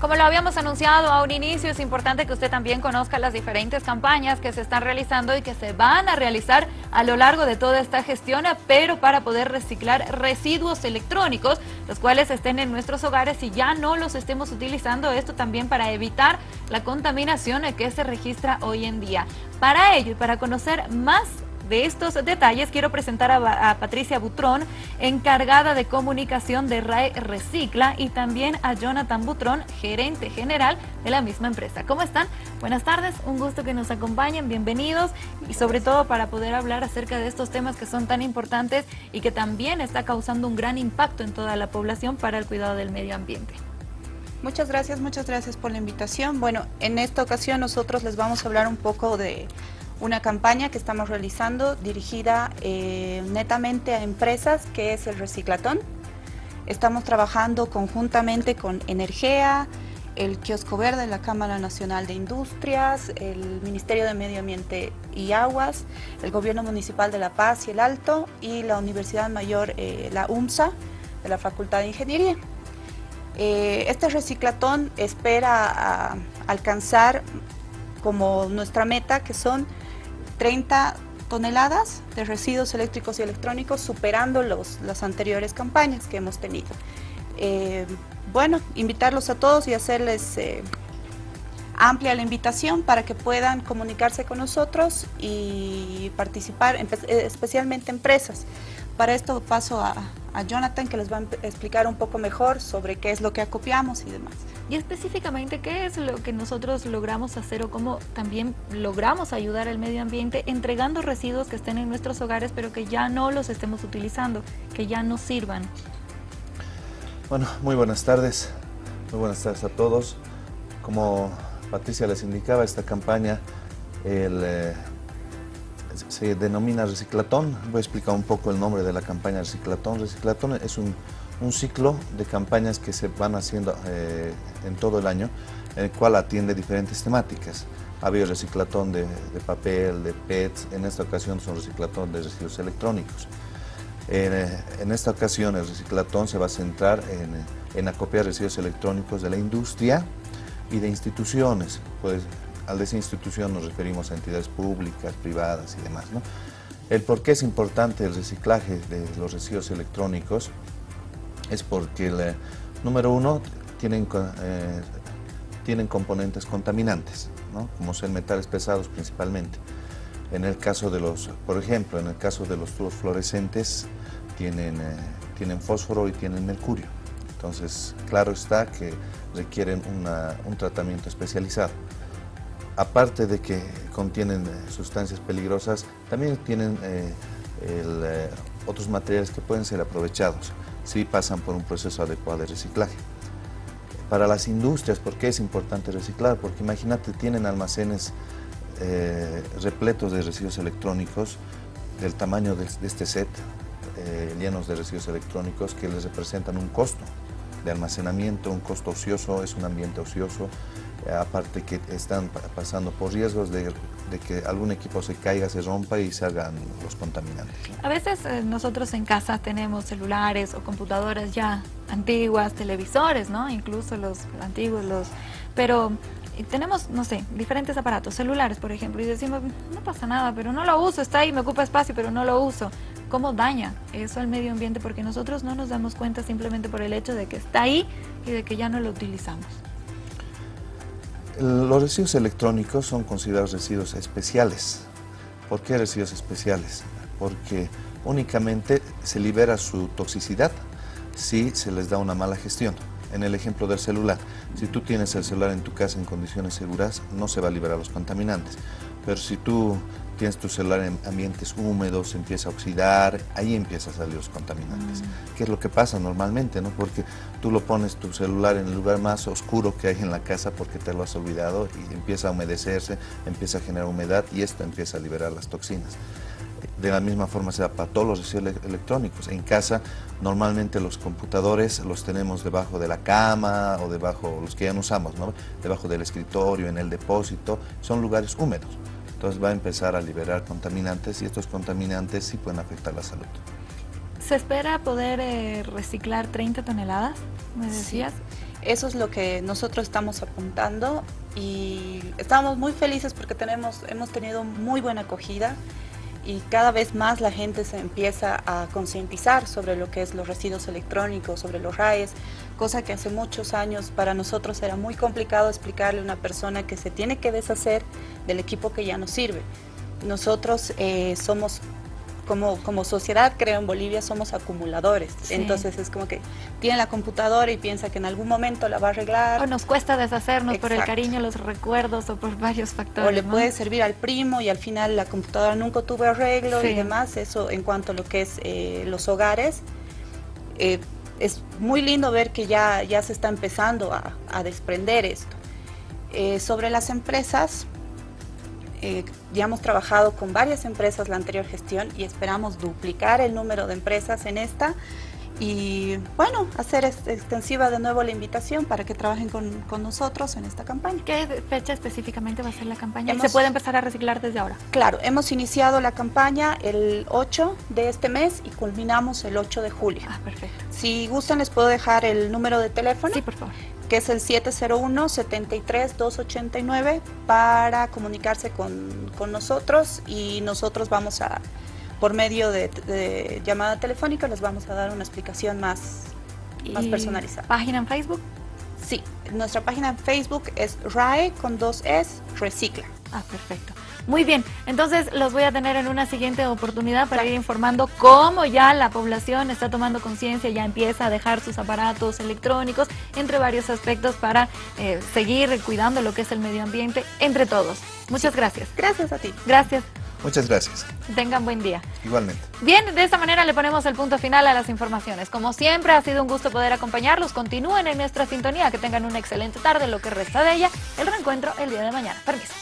Como lo habíamos anunciado a un inicio, es importante que usted también conozca las diferentes campañas que se están realizando y que se van a realizar a lo largo de toda esta gestión, pero para poder reciclar residuos electrónicos, los cuales estén en nuestros hogares y ya no los estemos utilizando, esto también para evitar la contaminación que se registra hoy en día. Para ello y para conocer más de estos detalles quiero presentar a, Patricia Butrón, encargada de comunicación de RAE Recicla y también a Jonathan Butrón, gerente general de la misma empresa. ¿Cómo están? Buenas tardes, un gusto que nos acompañen, bienvenidos y sobre todo para poder hablar acerca de estos temas que son tan importantes y que también está causando un gran impacto en toda la población para el cuidado del medio ambiente. Muchas gracias, muchas gracias por la invitación. Bueno, en esta ocasión nosotros les vamos a hablar un poco de una campaña que estamos realizando dirigida eh, netamente a empresas, que es el Reciclatón. Estamos trabajando conjuntamente con Energea, el Kiosco Verde, la Cámara Nacional de Industrias, el Ministerio de Medio Ambiente y Aguas, el Gobierno Municipal de La Paz y el Alto y la Universidad Mayor, eh, la UMSA, de la Facultad de Ingeniería. Eh, este reciclatón espera alcanzar como nuestra meta, que son 30 toneladas de residuos eléctricos y electrónicos, superando los, las anteriores campañas que hemos tenido. Eh, bueno, invitarlos a todos y hacerles eh, amplia la invitación para que puedan comunicarse con nosotros y participar, especialmente empresas. Para esto paso a, a Jonathan que les va a explicar un poco mejor sobre qué es lo que acopiamos y demás. Y específicamente, ¿qué es lo que nosotros logramos hacer o cómo también logramos ayudar al medio ambiente entregando residuos que estén en nuestros hogares pero que ya no los estemos utilizando, que ya no sirvan? Bueno, muy buenas tardes, muy buenas tardes a todos. Como Patricia les indicaba, esta campaña el, eh, se denomina reciclatón. Voy a explicar un poco el nombre de la campaña reciclatón. Reciclatón es un, ciclo de campañas que se van haciendo eh, en todo el año, en el cual atiende diferentes temáticas. Ha habido reciclatón de, papel, de PETs, en esta ocasión son reciclatón de residuos electrónicos. Eh, en, esta ocasión el reciclatón se va a centrar en, en acopiar residuos electrónicos de la industria y de instituciones, pues al decir institución nos referimos a entidades públicas, privadas y demás. ¿no? El por qué es importante el reciclaje de los residuos electrónicos es porque, el, número uno, tienen, eh, tienen componentes contaminantes, como ser metales pesados principalmente. En el caso de los, por ejemplo, en el caso de los tubos fluorescentes, tienen, eh, tienen fósforo y tienen mercurio. Entonces, claro está que requieren un tratamiento especializado aparte de que contienen eh, sustancias peligrosas, también tienen eh, eh, otros materiales que pueden ser aprovechados si pasan por un proceso adecuado de reciclaje. Para las industrias, ¿por qué es importante reciclar? Porque imagínate, tienen almacenes repletos de residuos electrónicos del tamaño de, este set, llenos de residuos electrónicos que les representan un costo de almacenamiento, un costo ocioso, es un ambiente ocioso, aparte que están pasando por riesgos de, que algún equipo se caiga, se rompa y se hagan los contaminantes. A veces eh, nosotros en casa tenemos celulares o computadoras ya antiguas, televisores, ¿no? Incluso los antiguos, los... Pero eh, tenemos, no sé, diferentes aparatos, celulares por ejemplo, y decimos, no pasa nada, pero no lo uso, está ahí, me ocupa espacio, pero no lo uso. ¿Cómo daña eso al medio ambiente? Porque nosotros no nos damos cuenta simplemente por el hecho de que está ahí y de que ya no lo utilizamos. Los residuos electrónicos son considerados residuos especiales. ¿Por qué residuos especiales? Porque únicamente se libera su toxicidad si se les da una mala gestión. En el ejemplo del celular, si tú tienes el celular en tu casa en condiciones seguras, no se va a liberar los contaminantes. Pero si tú tienes tu celular en ambientes húmedos, empieza a oxidar, ahí empiezan a salir los contaminantes. Mm. ¿Qué es lo que pasa normalmente? ¿no? Porque tú lo pones tu celular en el lugar más oscuro que hay en la casa porque te lo has olvidado y empieza a humedecerse, empieza a generar humedad y esto empieza a liberar las toxinas. De la misma forma se da para todos los residuos electrónicos. En casa normalmente los computadores los tenemos debajo de la cama o debajo, los que ya no usamos, ¿no? debajo del escritorio, en el depósito, son lugares húmedos. Entonces va a empezar a liberar contaminantes y estos contaminantes sí pueden afectar la salud. ¿Se espera poder eh, reciclar 30 toneladas, me decías? Eso es lo que nosotros estamos apuntando y estamos muy felices porque tenemos, hemos tenido muy buena acogida y cada vez más la gente se empieza a concientizar sobre lo que es los residuos electrónicos, sobre los RAES, cosa que hace muchos años para nosotros era muy complicado explicarle a una persona que se tiene que deshacer del equipo que ya no sirve. Nosotros eh, somos como, como sociedad, creo, en Bolivia somos acumuladores. Entonces es como que tiene la computadora y piensa que en algún momento la va a arreglar. O nos cuesta deshacernos por el cariño, los recuerdos o por varios factores. O le puede servir al primo y al final la computadora nunca tuvo arreglo y demás. Eso en cuanto a lo que es eh, los hogares. Eh, es muy lindo ver que ya, ya se está empezando a, a desprender esto. Eh, sobre las empresas, eh, ya hemos trabajado con varias empresas la anterior gestión y esperamos duplicar el número de empresas en esta y bueno, hacer extensiva de nuevo la invitación para que trabajen con, nosotros en esta campaña. ¿Qué fecha específicamente va a ser la campaña? ¿Se puede empezar a reciclar desde ahora? Claro, hemos iniciado la campaña el 8 de este mes y culminamos el 8 de julio. Ah, perfecto. Si gustan les puedo dejar el número de teléfono. Sí, por favor que es el 701-73-289 para comunicarse con, nosotros y nosotros vamos a, por medio de, llamada telefónica, les vamos a dar una explicación más, más personalizada. ¿Página en Facebook? Sí, nuestra página en Facebook es RAE con dos S, Recicla. Ah, perfecto. Muy bien, entonces los voy a tener en una siguiente oportunidad para ir informando cómo ya la población está tomando conciencia, ya empieza a dejar sus aparatos electrónicos, entre varios aspectos para eh, seguir cuidando lo que es el medio ambiente, entre todos. Muchas gracias. Gracias a ti. Gracias. Muchas gracias. Tengan buen día. Igualmente. Bien, de esta manera le ponemos el punto final a las informaciones. Como siempre, ha sido un gusto poder acompañarlos. Continúen en nuestra sintonía. Que tengan una excelente tarde, lo que resta de ella. El reencuentro el día de mañana. Permiso.